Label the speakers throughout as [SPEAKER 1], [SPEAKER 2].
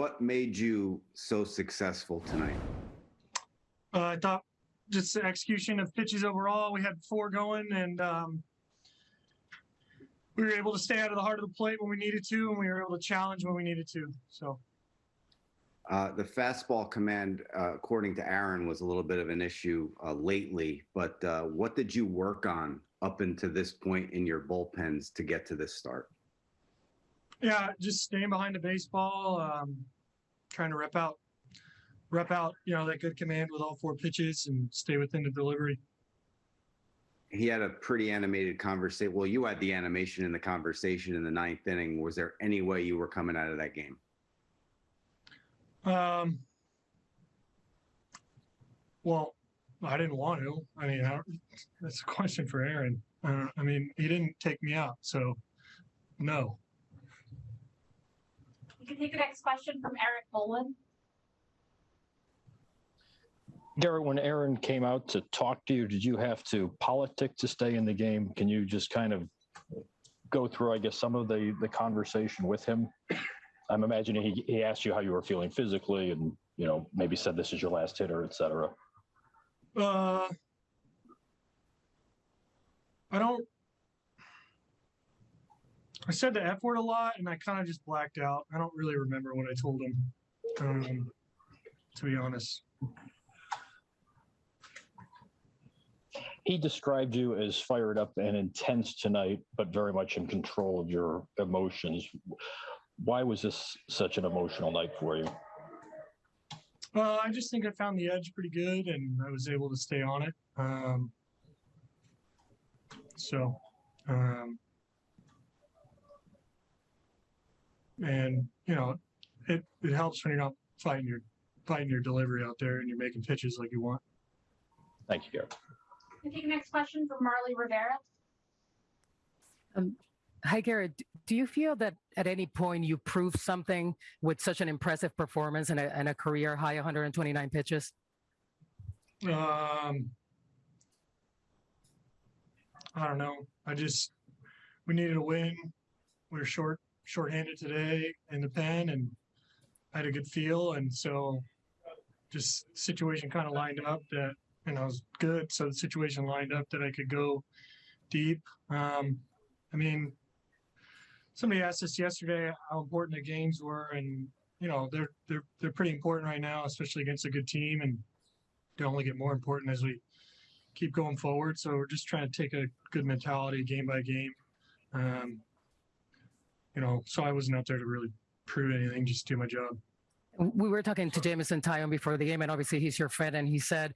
[SPEAKER 1] What made you so successful tonight?
[SPEAKER 2] Uh, I thought just the execution of pitches overall. We had four going, and um, we were able to stay out of the heart of the plate when we needed to, and we were able to challenge when we needed to. So
[SPEAKER 1] Uh, the fastball command, uh, according to Aaron, was a little bit of an issue uh, lately. But uh, what did you work on up until this point in your bullpens to get to this start?
[SPEAKER 2] Yeah, just staying behind the baseball, um, trying to rep out, rep out, you know, that good command with all four pitches, and stay within the delivery.
[SPEAKER 1] He had a pretty animated conversation. Well, you had the animation in the conversation in the ninth inning. Was there any way you were coming out of that game?
[SPEAKER 2] Um, well, I didn't want to. I mean, I don't, that's a question for Aaron. Uh, I mean, he didn't take me out, so no.
[SPEAKER 3] We can take the next question from Erik Boland.
[SPEAKER 4] Gerrit, when Aaron came out to talk to you, did you have to politic to stay in the game? Can you just kind of go through, I guess, some of the the conversation with him? I'm imagining he, he asked you how you were feeling physically, and you know maybe said this is your last hitter, et cetera.
[SPEAKER 2] Uh, I don't. I said the F word a lot, and I kind of just blacked out. I don't really remember what I told him, um, to be honest.
[SPEAKER 4] He described you as fired up and intense tonight, but very much in control of your emotions. Why was this such an emotional night for you?
[SPEAKER 2] Uh, I just think I found the edge pretty good, and I was able to stay on it. Um, so, um, and you know, it it helps when you're not fighting your fighting your delivery out there and you're making pitches like you want.
[SPEAKER 4] Thank you, Gerrit.
[SPEAKER 3] We can take the next question from Marly Rivera.
[SPEAKER 5] Um, hi, Gerrit. Do you feel that at any point you proved something with such an impressive performance and a, and a career high 129 pitches?
[SPEAKER 2] Um, I don't know. I just we needed a win. We were short shorthanded today in the pen, and had a good feel, and so just situation kind of lined up that and I was good. So the situation lined up that I could go deep. Um, I mean, somebody asked us yesterday how important the games were, and you know they're they're they're pretty important right now, especially against a good team, and they only get more important as we keep going forward. So we're just trying to take a good mentality game by game. Um, you know, so I wasn't out there to really prove anything, just do my job.
[SPEAKER 5] We were talking to Jameson Taillon before the game, and obviously he's your friend, and he said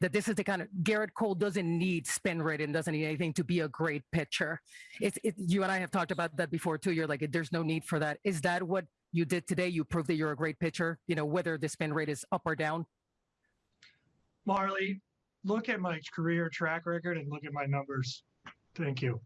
[SPEAKER 5] that this is the kind of Gerrit Cole doesn't need spin rate and doesn't need anything to be a great pitcher. It's it, you and I have talked about that before too. You're like, there's no need for that. Is that what you did today? You proved that you're a great pitcher. You know, whether the spin rate is up or down.
[SPEAKER 2] Marly, look at my career track record and look at my numbers. Thank you.